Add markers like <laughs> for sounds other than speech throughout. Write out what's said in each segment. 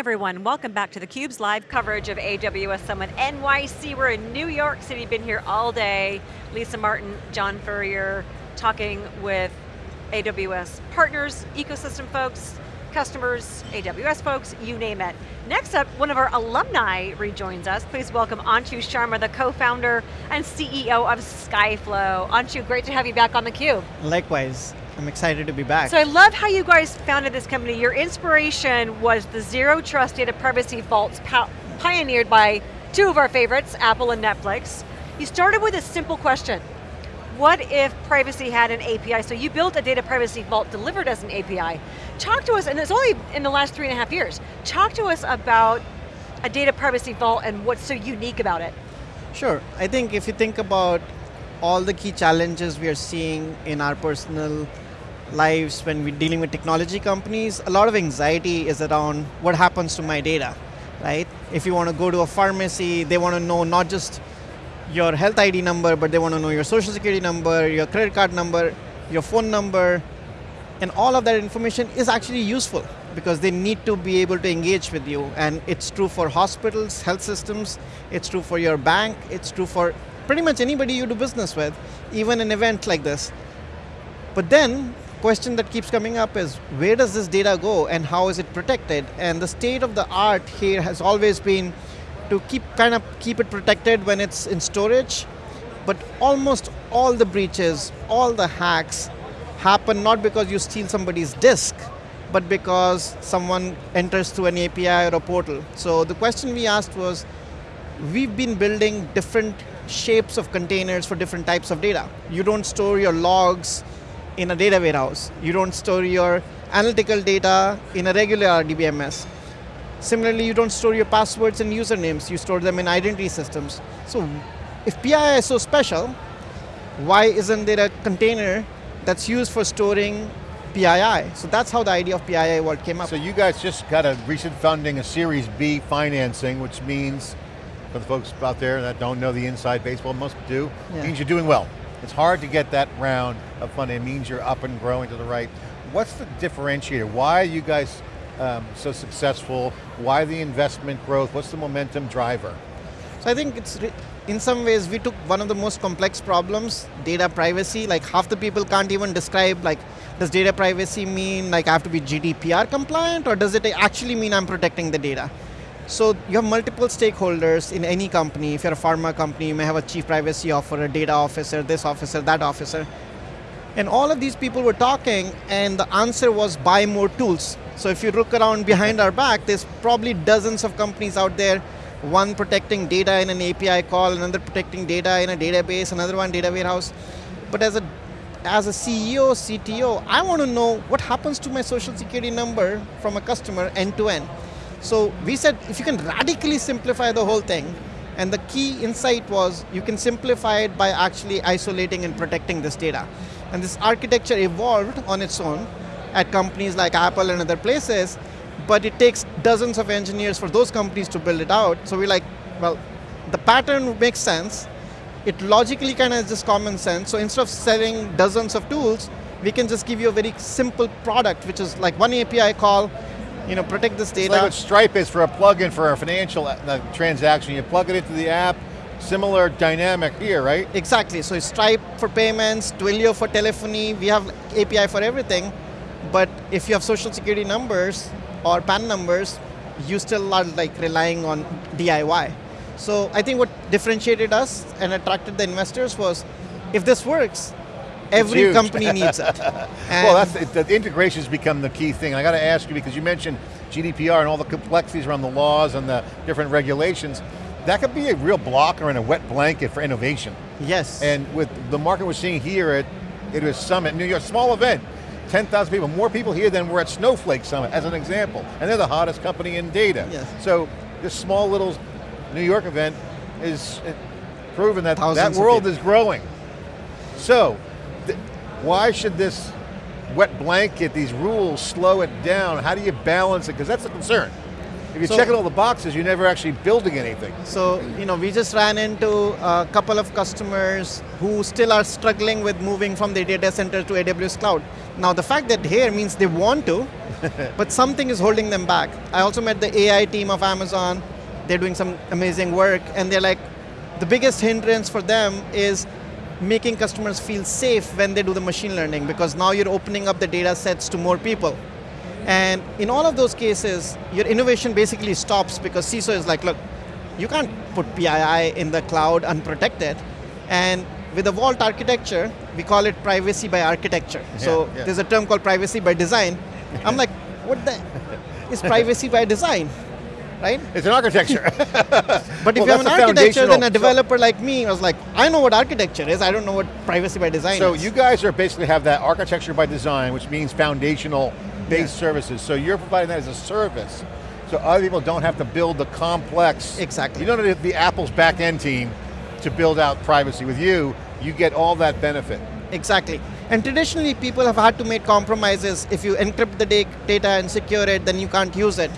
everyone, welcome back to theCUBE's live coverage of AWS Summit NYC. We're in New York City, been here all day. Lisa Martin, John Furrier, talking with AWS partners, ecosystem folks, customers, AWS folks, you name it. Next up, one of our alumni rejoins us. Please welcome Anshu Sharma, the co-founder and CEO of Skyflow. Anshu, great to have you back on theCUBE. Likewise. I'm excited to be back. So I love how you guys founded this company. Your inspiration was the Zero Trust Data Privacy Vaults pioneered by two of our favorites, Apple and Netflix. You started with a simple question. What if privacy had an API? So you built a data privacy vault delivered as an API. Talk to us, and it's only in the last three and a half years, talk to us about a data privacy vault and what's so unique about it. Sure, I think if you think about all the key challenges we are seeing in our personal lives when we're dealing with technology companies, a lot of anxiety is around what happens to my data, right? If you want to go to a pharmacy, they want to know not just your health ID number, but they want to know your social security number, your credit card number, your phone number, and all of that information is actually useful because they need to be able to engage with you. And it's true for hospitals, health systems, it's true for your bank, it's true for pretty much anybody you do business with, even an event like this. But then, question that keeps coming up is where does this data go and how is it protected? And the state of the art here has always been to keep kind of keep it protected when it's in storage, but almost all the breaches, all the hacks happen not because you steal somebody's disk, but because someone enters through an API or a portal. So the question we asked was, we've been building different shapes of containers for different types of data. You don't store your logs in a data warehouse. You don't store your analytical data in a regular RDBMS. Similarly, you don't store your passwords and usernames, you store them in identity systems. So if PII is so special, why isn't there a container that's used for storing PII? So that's how the idea of PII vault came up. So you guys just got a recent funding, a Series B financing, which means, for the folks out there that don't know the inside baseball, most do, yeah. means you're doing well. It's hard to get that round of funding. It means you're up and growing to the right. What's the differentiator? Why are you guys um, so successful? Why the investment growth? What's the momentum driver? So I think it's, in some ways, we took one of the most complex problems, data privacy, like half the people can't even describe, like, does data privacy mean like I have to be GDPR compliant, or does it actually mean I'm protecting the data? So you have multiple stakeholders in any company. If you're a pharma company, you may have a chief privacy officer, a data officer, this officer, that officer. And all of these people were talking and the answer was buy more tools. So if you look around behind our back, there's probably dozens of companies out there, one protecting data in an API call, another protecting data in a database, another one data warehouse. But as a as a CEO, CTO, I want to know what happens to my social security number from a customer end to end. So we said, if you can radically simplify the whole thing, and the key insight was you can simplify it by actually isolating and protecting this data. And this architecture evolved on its own at companies like Apple and other places, but it takes dozens of engineers for those companies to build it out. So we're like, well, the pattern makes sense. It logically kind of is just common sense. So instead of selling dozens of tools, we can just give you a very simple product, which is like one API call, you know, protect this data. It's like what Stripe is for a plugin for a financial uh, transaction. You plug it into the app, similar dynamic here, right? Exactly, so Stripe for payments, Twilio for telephony, we have API for everything, but if you have social security numbers or PAN numbers, you still are like relying on DIY. So I think what differentiated us and attracted the investors was, if this works, Every company <laughs> needs it. well, that's the, the integrations become the key thing. I got to ask you because you mentioned GDPR and all the complexities around the laws and the different regulations. That could be a real blocker and a wet blanket for innovation. Yes. And with the market we're seeing here at AWS Summit, New York, small event, 10,000 people, more people here than were at Snowflake Summit, as an example. And they're the hottest company in data. Yes. So this small little New York event is uh, proven that Thousands that world is growing. So, why should this wet blanket, these rules slow it down? How do you balance it? Because that's the concern. If you're So- checking all the boxes, you're never actually building anything. So, you know, we just ran into a couple of customers who still are struggling with moving from their data center to AWS cloud. Now, the fact that here means they want to, <laughs> but something is holding them back. I also met the AI team of Amazon. They're doing some amazing work, and they're like, the biggest hindrance for them is making customers feel safe when they do the machine learning because now you're opening up the data sets to more people. And in all of those cases, your innovation basically stops because CISO is like, look, you can't put PII in the cloud unprotected. And with the Vault architecture, we call it privacy by architecture. so yeah. there's a term called privacy by design. I'm like, what the is privacy by design? Right? It's an architecture. <laughs> But if Well, you have an architecture, then a developer like me was like, I know what architecture is, I don't know what privacy by design So is. you guys are basically have that architecture by design, which means foundational based Yeah. services. So you're providing that as a service. So other people don't have to build the complex. Exactly. You don't have the Apple's back end team to build out privacy. With you, you get all that benefit. Exactly. And traditionally, people have had to make compromises. If you encrypt the data and secure it, then you can't use it.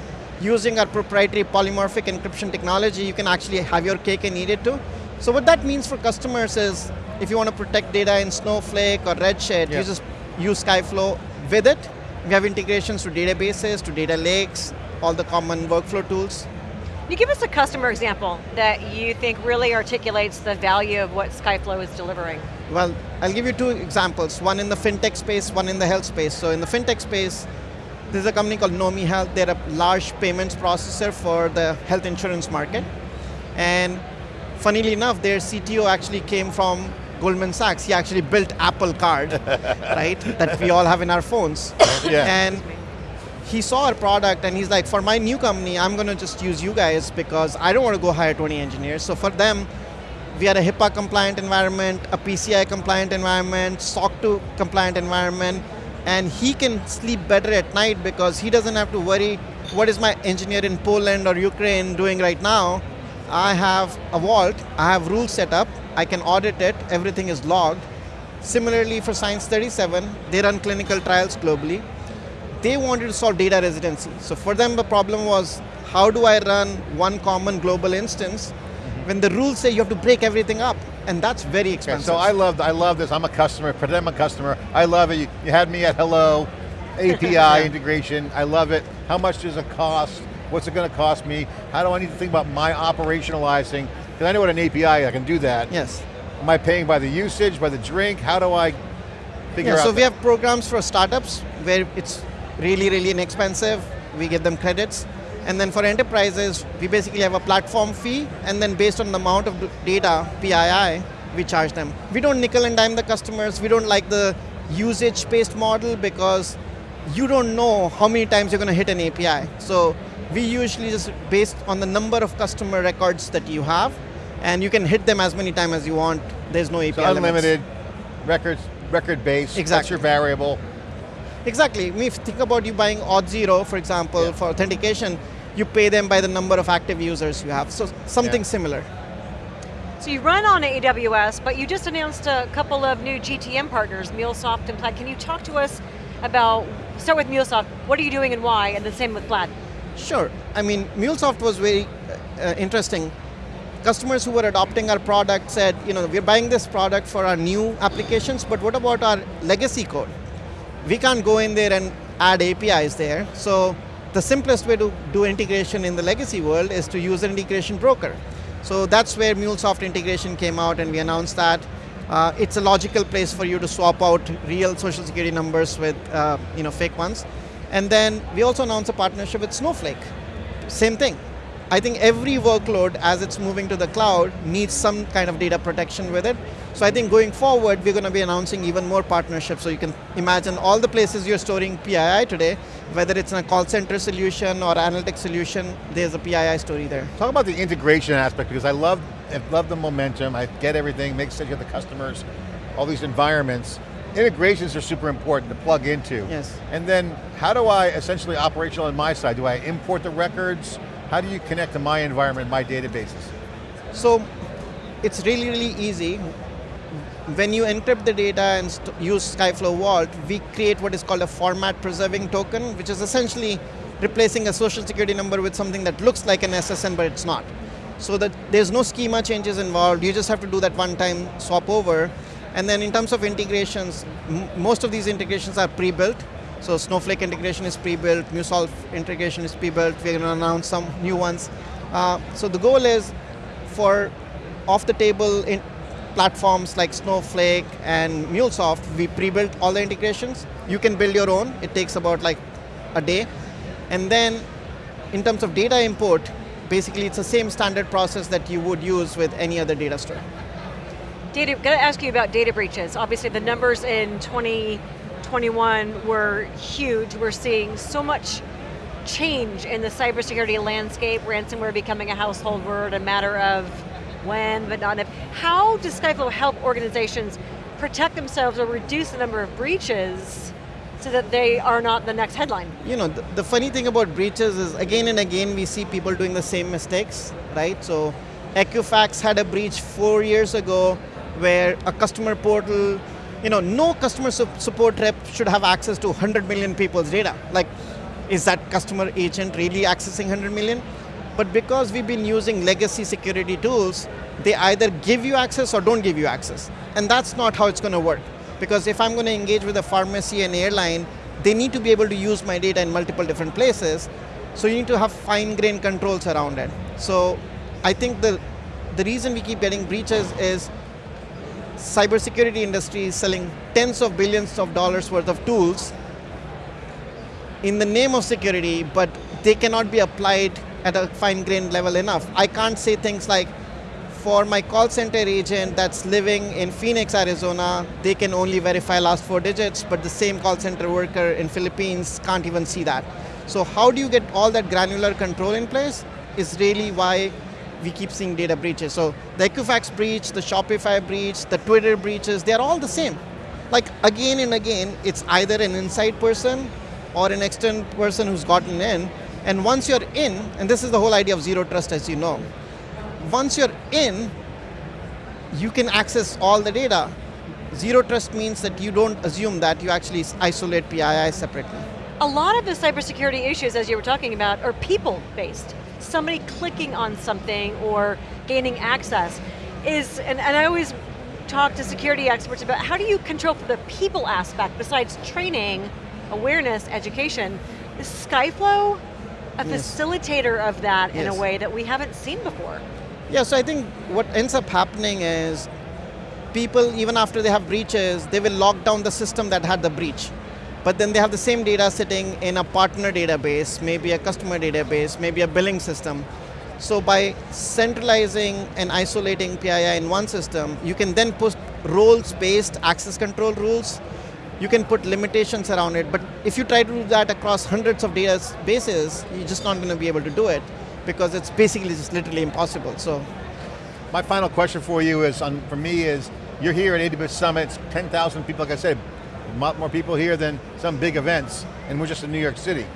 Using our proprietary polymorphic encryption technology, you can actually have your cake and eat it too. So what that means for customers is, if you want to protect data in Snowflake or Redshift, Yeah. you just use Skyflow with it. We have integrations to databases, to data lakes, all the common workflow tools. Can you give us a customer example that you think really articulates the value of what Skyflow is delivering? Well, I'll give you two examples, one in the fintech space, one in the health space. So in the fintech space, there's a company called Nomi Health. They're a large payments processor for the health insurance market. And funnily enough, their CTO actually came from Goldman Sachs. He actually built Apple Card, <laughs> right, that we all have in our phones. <coughs> Yeah. And he saw our product and he's like, for my new company, I'm going to just use you guys because I don't want to go hire 20 engineers. So for them, we are a HIPAA compliant environment, a PCI compliant environment, SOC 2 compliant environment, and he can sleep better at night because he doesn't have to worry what is my engineer in Poland or Ukraine doing right now. I have a vault, I have rules set up, I can audit it, everything is logged. Similarly for Science 37, they run clinical trials globally they wanted to solve data residency. So for them, the problem was how do I run one common global instance mm-hmm. when the rules say you have to break everything up, and that's very Okay, expensive. so I love, I love this. I'm a customer, pretend I'm a customer. I love it. You, you had me at hello, <laughs> API integration. I love it. How much does it cost? What's it going to cost me? How do I need to think about my operationalizing? Because I know what an API, I can do that. yes. Am I paying by the usage, by the drink? How do I figure Yeah, out so we have programs for startups where it's really, really inexpensive. We give them credits. And then for enterprises, we basically have a platform fee, and then based on the amount of data, PII, we charge them. We don't nickel and dime the customers. We don't like the usage-based model because you don't know how many times you're going to hit an API. So we usually just based on the number of customer records that you have, and you can hit them as many times as you want. There's no API So limits. unlimited, records, record base, that's Exactly. your variable. Exactly. I mean, If you think about you buying Auth0, for example, Yeah. for authentication, you pay them by the number of active users you have. So something Yeah. similar. So you run on AWS, but you just announced a couple of new GTM partners, MuleSoft and Plaid. Can you talk to us about, start with MuleSoft, what are you doing and why, and the same with Plaid? Sure. I mean, MuleSoft was very uh, uh, interesting. Customers who were adopting our product said, you know, we're buying this product for our new applications, but what about our legacy code? We can't go in there and add APIs there. So the simplest way to do integration in the legacy world is to use an integration broker. So that's where MuleSoft integration came out and we announced that. Uh, it's a logical place for you to swap out real social security numbers with uh, you know, fake ones. And then we also announced a partnership with Snowflake. Same thing. I think every workload as it's moving to the cloud needs some kind of data protection with it. So I think going forward, we're going to be announcing even more partnerships. So you can imagine all the places you're storing PII today, whether it's in a call center solution or analytics solution, there's a PII story there. Talk about the integration aspect because I love, I love the momentum. I get everything, makes sense. You have the customers, all these environments. Integrations are super important to plug into. Yes. And then how do I essentially operational on my side? Do I import the records? How do you connect to my environment, my databases? So it's really, really easy. When you encrypt the data and use Skyflow Vault, we create what is called a format preserving token, which is essentially replacing a social security number with something that looks like an SSN but it's not. So that there's no schema changes involved, you just have to do that one time swap over. And then in terms of integrations, most of these integrations are pre-built. So Snowflake integration is pre-built, MuleSoft integration is pre-built, we're going to announce some new ones. Uh, so the goal is for off-the-table platforms like Snowflake and MuleSoft, we pre-built all the integrations. You can build your own, it takes about like a day. And then in terms of data import, basically it's the same standard process that you would use with any other data store. Data, got to ask you about data breaches. Obviously the numbers in 2021 were huge. We're seeing so much change in the cybersecurity landscape, ransomware becoming a household word, a matter of when, but not if. How does Skyflow help organizations protect themselves or reduce the number of breaches so that they are not the next headline? You know, the, the funny thing about breaches is again and again we see people doing the same mistakes, right? So Equifax had a breach four years ago where a customer portal, you know, no customer su support rep should have access to 100 million people's data. Like, is that customer agent really accessing 100 million? But because we've been using legacy security tools, they either give you access or don't give you access. And that's not how it's going to work. Because if I'm going to engage with a pharmacy and airline, they need to be able to use my data in multiple different places. So you need to have fine-grained controls around it. So I think the, the reason we keep getting breaches is cybersecurity industry is selling tens of billions of dollars worth of tools in the name of security, but they cannot be applied at a fine-grained level enough. I can't say things like, for my call center agent that's living in Phoenix, Arizona, they can only verify last four digits, but the same call center worker in Philippines can't even see that. So how do you get all that granular control in place is really why we keep seeing data breaches. So the Equifax breach, the Shopify breach, the Twitter breaches, they're all the same. Like again and again, it's either an inside person or an external person who's gotten in and once you're in, and this is the whole idea of zero trust as you know, once you're in, you can access all the data. Zero trust means that you don't assume that, you actually isolate PII separately. A lot of the cybersecurity issues, as you were talking about, are people-based. Somebody clicking on something or gaining access is, and, and I always talk to security experts about how do you control for the people aspect besides training, awareness, education. Skyflow a yes. facilitator of that yes. in a way that we haven't seen before. Yeah, so I think what ends up happening is people, even after they have breaches, they will lock down the system that had the breach. But then they have the same data sitting in a partner database, maybe a customer database, maybe a billing system. So by centralizing and isolating PII in one system, you can then put roles-based access control rules you can put limitations around it, but if you try to do that across hundreds of databases, you're just not going to be able to do it because it's basically just literally impossible, so. My final question for you is, on, for me is, you're here at AWS Summit, 10,000 people, like I said, a lot more people here than some big events, and we're just in New York City,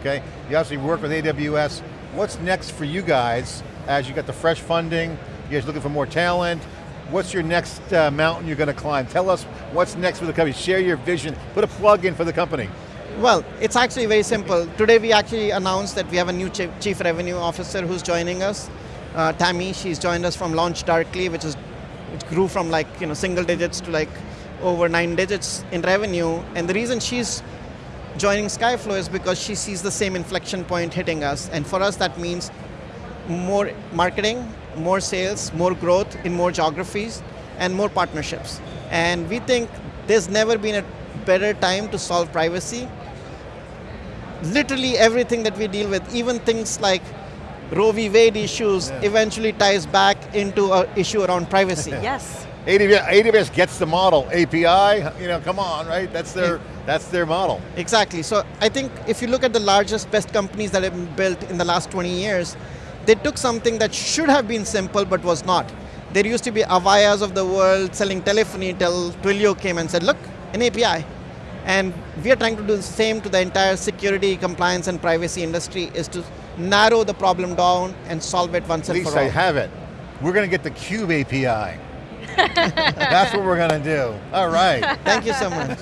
okay? You obviously work with AWS. What's next for you guys as you got the fresh funding, you guys looking for more talent, what's your next uh, mountain you're going to climb? Tell us what's next for the company. Share your vision. Put a plug in for the company. Well, it's actually very simple. Today we actually announced that we have a new chief revenue officer who's joining us. Uh, Tammy, she's joined us from LaunchDarkly, which is which grew from like you know single digits to like over nine digits in revenue. And the reason she's joining Skyflow is because she sees the same inflection point hitting us. And for us, that means more marketing, more sales, more growth in more geographies, and more partnerships. And we think there's never been a better time to solve privacy. Literally everything that we deal with, even things like Roe v. Wade issues, yeah. eventually ties back into an issue around privacy. <laughs> yes. AWS, AWS gets the model, API, you know, come on, right? That's their, that's their model. Exactly, so I think if you look at the largest, best companies that have been built in the last 20 years, they took something that should have been simple but was not. There used to be Avayas of the world selling telephony till Twilio came and said, look, an API. And we are trying to do the same to the entire security, compliance, and privacy industry is to narrow the problem down and solve it once At and for all. At least I have it. We're going to get the Cube API. That's what we're going to do. All right. <laughs> Thank you so much.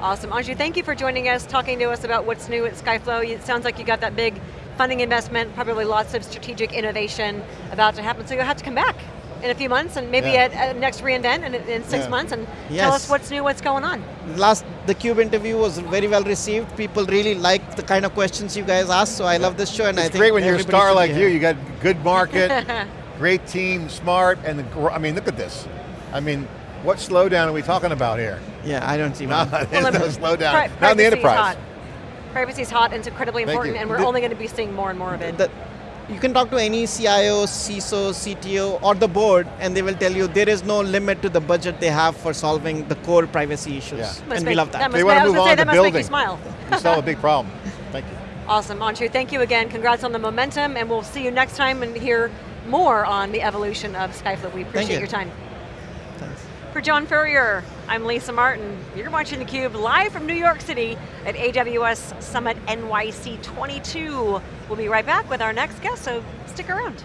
Awesome. Anshu, thank you for joining us, talking to us about what's new at Skyflow. It sounds like you got that big funding investment, probably lots of strategic innovation about to happen, so you'll have to come back in a few months and maybe Yeah. at, at next reInvent in, in six Yeah. months and tell us what's new, what's going on. Last, the Cube interview was very well received. People really liked the kind of questions you guys asked, so I love this show and I think It's think great when you're a star like here. you. You got good market, <laughs> great team, smart, and the, I mean, look at this. I mean, what slowdown are we talking about here? Yeah, I don't see <laughs> <laughs> No, one. there's no slowdown. Not in the enterprise. hot. Privacy is hot and it's incredibly important and we're The- only going to be seeing more and more of it. The- you can talk to any CIO, CISO, CTO, or the board, and they will tell you there is no limit to the budget they have for solving the core privacy issues. Yeah. Must And we love that. That They want to move gonna say, on to that must make you building. smile. You solve a big problem. Thank you. <laughs> Awesome, Anshu, thank you again. Congrats on the momentum, and we'll see you next time and hear more on the evolution of Skyflow. We appreciate you. your time. Thanks. For John Furrier, I'm Lisa Martin. You're watching theCUBE live from New York City at AWS Summit NYC 22. We'll be right back with our next guest, so stick around.